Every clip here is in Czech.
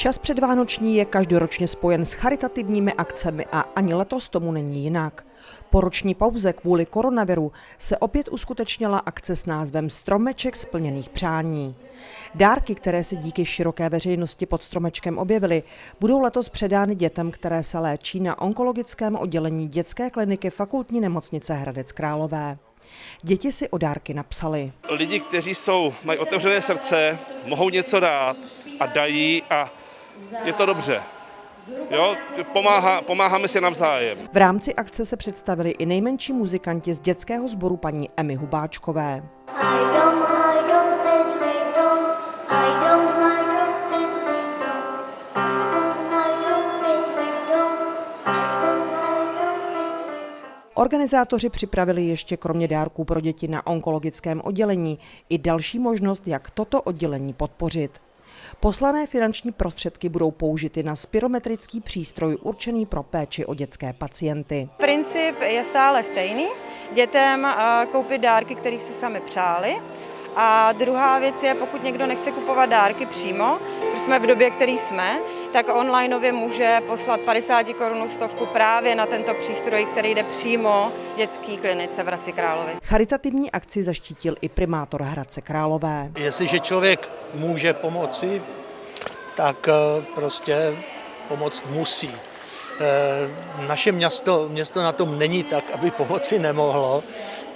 Čas předvánoční je každoročně spojen s charitativními akcemi a ani letos tomu není jinak. Po roční pauze kvůli koronaviru se opět uskutečnila akce s názvem Stromeček splněných přání. Dárky, které se díky široké veřejnosti pod stromečkem objevily, budou letos předány dětem, které se léčí na onkologickém oddělení dětské kliniky fakultní nemocnice Hradec Králové. Děti si o dárky napsali. Lidi, kteří jsou, mají otevřené srdce, mohou něco dát a dají a je to dobře. Jo, pomáhá, pomáháme si navzájem. V rámci akce se představili i nejmenší muzikanti z dětského sboru paní Emy Hubáčkové. Hajdom, hajdom, tedlej dom, hajdom, hajdom, tedlej dom, hajdom, tedlej dom, hajdom, hajdom, tedlej Organizátoři připravili ještě kromě dárků pro děti na onkologickém oddělení i další možnost, jak toto oddělení podpořit. Poslané finanční prostředky budou použity na spirometrický přístroj určený pro péči o dětské pacienty. Princip je stále stejný. Dětem eh, koupit dárky, které si sami přáli. A druhá věc je, pokud někdo nechce kupovat dárky přímo, protože jsme v době, který jsme, tak onlineově může poslat 50 korun stovku právě na tento přístroj, který jde přímo dětské klinice v Hradci Králové. Charitativní akci zaštítil i primátor Hradce Králové. Jestliže člověk může pomoci, tak eh, prostě pomoc musí. Eh, Naše město, město na tom není tak, aby pomoci nemohlo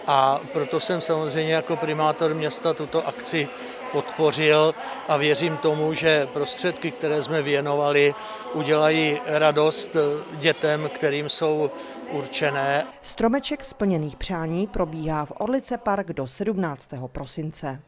a proto jsem samozřejmě jako primátor města tuto akci podpořil a věřím tomu, že prostředky, které jsme věnovali, udělají radost dětem, kterým jsou určené Stromeček splněných přání probíhá v Orlice Park do 17. prosince.